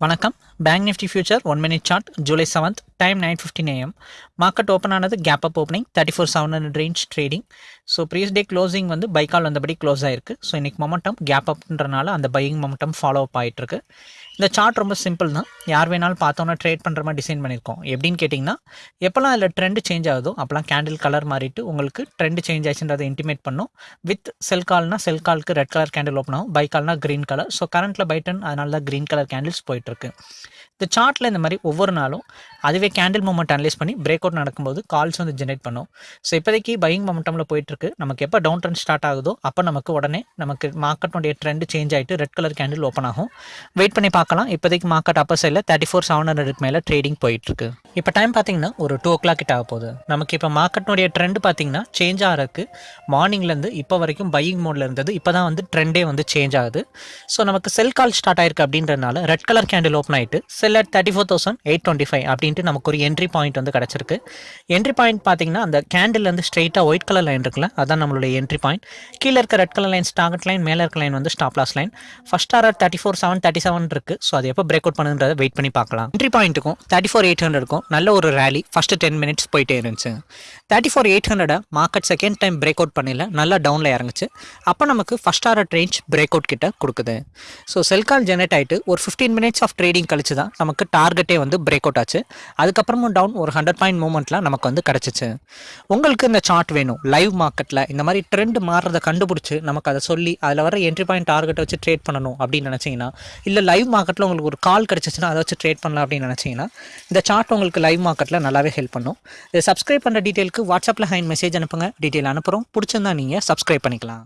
வணக்கம் bank Nifty future one minute chart July seventh time nine fifteen AM market open ஆனது gap up opening thirty four seven hundred range trading so previous day closing வந்து பைக்கால் வந்தபடி close ஆயிருக்கு. So இன்றைக்கி momentum gap அப்ன்றனால அந்த buying momentum follow up ஆகிட்டுருக்கு இந்த chart ரொம்ப சிம்பிள் தான். யார் வேணாலும் பார்த்தோன்னா ட்ரேட் பண்ணுற மாதிரி டிசைன் பண்ணியிருக்கோம் எப்படின்னு கேட்டிங்கன்னா எப்போல்லாம் அதில் ட்ரெண்ட் சேஞ்ச் ஆகுதோ அப்போலாம் கேண்டில் கலர் மாறிட்டு உங்களுக்கு ட்ரெண்ட் சேஞ்ச் ஆச்சுன்றதை இன்டிமேட் பண்ணும். வித் செல் கால்னா செல் காலுக்கு ரெட் கலர் கேண்டில் ஓப்பன் ஆகும். பை கால்னா க்ரீன் கலர் ஸோ கரண்ட்டில் பைட்டன் அதனால தான் க்ரீன் கலர் கேண்டில்ஸ் போயிட்டுருக்கு. இந்த சார்ட்டில் இந்த மாதிரி ஒவ்வொரு நாளும் அதுவே கேண்டில் மூமெண்ட் அனலைஸ் பண்ணி பிரேக் அவுட் நடக்கும்போது கால்ஸ் வந்து ஜென்ரேட் பண்ணும். ஸோ இப்போதைக்கு பையிங் மொமெண்டமில் போயிட்டுருக்கு. நமக்கு எப்போ டவுன் ட்ரெண்ட் ஸ்டார்ட் ஆகுதோ அப்போ நமக்கு உடனே நமக்கு மார்க்கெட்டுடைய ட்ரெண்ட் சேஞ்ச் ஆகிட்டு ரெட் கலர் கேண்டில் ஓப்பன் ஆகும். வெயிட் பண்ணி பார்க்கலாம். இப்போதைக்கு மார்க்கெட் அப்போ சைடில் தேர்ட்டி ஃபோர் செவன் ஹண்ட்ரட் மேலே ட்ரேடிங் போயிட்டுருக்கு. இப்போ டைம் பார்த்தீங்கன்னா ஒரு டூ ஓ கிளாக் கிட்ட ஆக போகுது. நமக்கு இப்போ மார்க்கெட்னுடைய ட்ரெண்ட் பார்த்தீங்கன்னா சேஞ்ச் ஆகிறதுக்கு மார்னிங்லேருந்து இப்போ வரைக்கும் பையிங் மோடில் இருந்தது. இப்போ தான் வந்து ட்ரெண்டே வந்து சேஞ்ச் ஆகுது. ஸோ நமக்கு செல் கால் ஸ்டார்ட் ஆயிருக்கு அப்படின்றனால ரெட் கலர் கேண்டில் ஓப்பன் ஆகிட்டு sell at thirty four thousand eight twenty five அப்படின்ட்டு நமக்கு ஒரு என்ட்ரி பாயிண்ட் வந்து கிடச்சிருக்கு. என்ட்ரி பாயிண்ட் பார்த்தீங்கன்னா அந்த கேண்டில்லேருந்து ஸ்ட்ரெயிட்டாக ஒயிட் கலர் லைன் இருக்குல்ல அதான் நம்மளுடைய என்ட்ரி பாயிண்ட் கீழே இருக்க red colour line target line மேலே இருக்க லைன் வந்து stop loss line first R thirty four seven thirty seven இருக்குது ஸோ அது எப்போ பிரேக் அவுட் பண்ணுன்றதை வெயிட் பண்ணி பார்க்கலாம். என்ட்ரி பாயிண்ட்டுக்கும் தேர்ட்டி ஃபோர் எயிட் ஹண்ட்ரடுக்கும் நல்ல ஒரு ரேலி ஃபஸ்ட்டு டென் மினிட்ஸ் போயிட்டே இருந்துச்சு. Thirty four eight ஹண்ட்ரடை market second time break out பண்ணல நல்லா டவுனில் இறங்குச்சு. அப்போ நமக்கு first R range break out கிட்ட கொடுக்குது. ஸோ செல் கால் ஜெனரேட் ஆகிட்டு ஒரு ஃபிஃப்டீன் மினிட்ஸ் ஆஃப் ட்ரேடிங் கழிச்சு தான் நமக்கு டார்கெட்டே வந்து பிரேக் அவுட் ஆச்சு. அதுக்கப்புறமும் டவுன் ஒரு ஹண்ட்ரட் பாயிண்ட் மூமெண்ட்லாம் நமக்கு வந்து கிடச்சிச்சு. உங்களுக்கு இந்த சார்ட் வேணும். லைவ் மார்க்கெட்டில் இந்த மாதிரி ட்ரெண்ட் மாறுறதை கண்டுபிடிச்சி நமக்கு அதை சொல்லி அதில் வர என்ட்ரி பாயிண்ட் டார்கெட்டை வச்சு ட்ரேட் பண்ணணும் அப்படின்னு நினச்சிங்கன்னா இல்லை லைவ் மார்க்கெட்டில் உங்களுக்கு ஒரு கால் கிடச்சிச்சுன்னா அதை வச்சு ட்ரேட் பண்ணலாம் அப்படின்னு நினச்சிங்கன்னா இந்த சார்ட் உங்களுக்கு உங்களுக்கு லைவ் மார்க்கெட்டில் நல்லாவே ஹெல்ப் பண்ணும். இது சப்ஸ்கிரைப் பண்ணுற டீட்டெயிலுக்கு வாட்ஸ்அப்பில் ஹைன் மெசேஜ் அனுப்புங்க. டீட்டெயில் அனுப்புகிறோம் பிடிச்சிருந்தா நீங்கள் சப்ஸ்கிரைப் பண்ணிக்கலாம்.